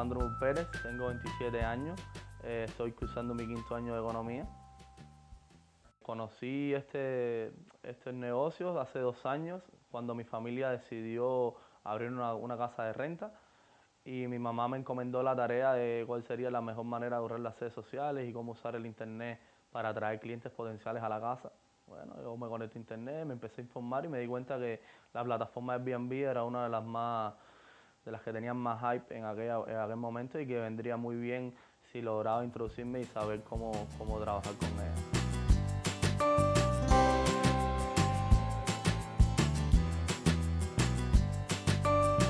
Alejandro Pérez, tengo 27 años, eh, estoy cursando mi quinto año de economía. Conocí este, este negocio hace dos años cuando mi familia decidió abrir una, casa de renta y mi mamá me encomendó la tarea de cuál sería la mejor manera de ahorrar las redes sociales y cómo usar el internet para atraer clientes potenciales a la casa. Bueno, yo me conecté a internet, me empecé a informar y me di cuenta que la plataforma Airbnb era una de las más de las que tenían más hype en, aquel momento y que vendría muy bien si lograba introducirme y saber cómo, cómo trabajar con ella.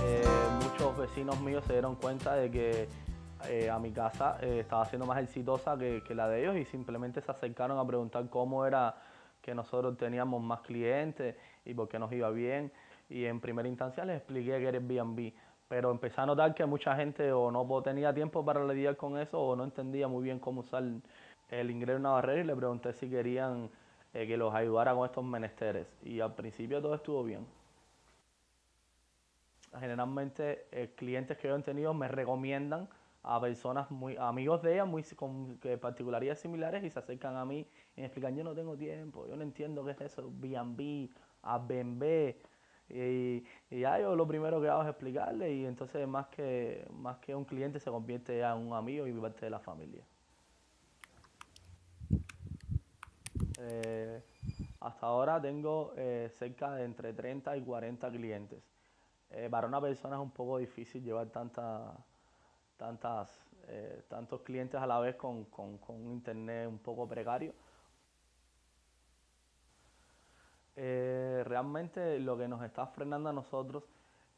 Eh, muchos vecinos míos se dieron cuenta de que eh, a mi casa eh, estaba siendo más exitosa que, que, la de ellos y simplemente se acercaron a preguntar cómo era que nosotros teníamos más clientes y por qué nos iba bien. Y en primera instancia les expliqué que era Airbnb pero empecé a notar que mucha gente o no tenía tiempo para lidiar con eso o no entendía muy bien cómo usar el ingreso en una barrera y le pregunté si querían eh, que los ayudara con estos menesteres y al principio todo estuvo bien. Generalmente eh, clientes que yo he tenido me recomiendan a personas muy amigos de ellas muy con particularidades similares y se acercan a mí y me explican yo no tengo tiempo, yo no entiendo qué es eso, B&B, Airbnb, y, ya yo lo primero que hago es explicarle y entonces más que, más que un cliente se convierte ya en un amigo y parte de la familia. Eh, hasta ahora tengo eh, cerca de entre 30 y 40 clientes. Eh, para una persona es un poco difícil llevar tanta, tantas, tantos clientes a la vez con, con un internet un poco precario. Eh, realmente lo que nos está frenando a nosotros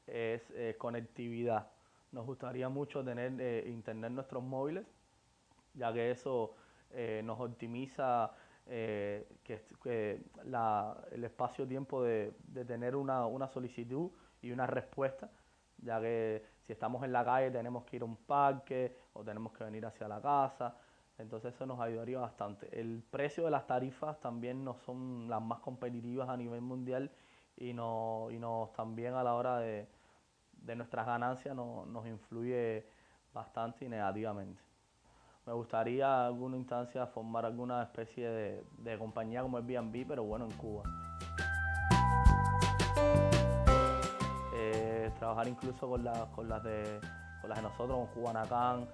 es eh, conectividad. Nos gustaría mucho tener eh, internet nuestros móviles, ya que eso nos optimiza que, el espacio-tiempo de, tener una, una solicitud y una respuesta, ya que si estamos en la calle tenemos que ir a un parque o tenemos que venir hacia la casa. Entonces eso nos ayudaría bastante. El precio de las tarifas también no son las más competitivas a nivel mundial y, no, y nos también a la hora de, nuestras ganancias nos influye bastante y negativamente. Me gustaría en alguna instancia formar alguna especie de, compañía como Airbnb, pero bueno, en Cuba. Eh, trabajar incluso con, con, las de, con las de nosotros, con Cubanacán,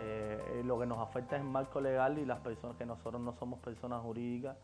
eh, lo que nos afecta es el marco legal y las personas que nosotros no somos personas jurídicas.